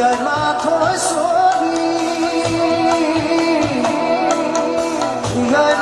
đời mà thôi suốt đi. Người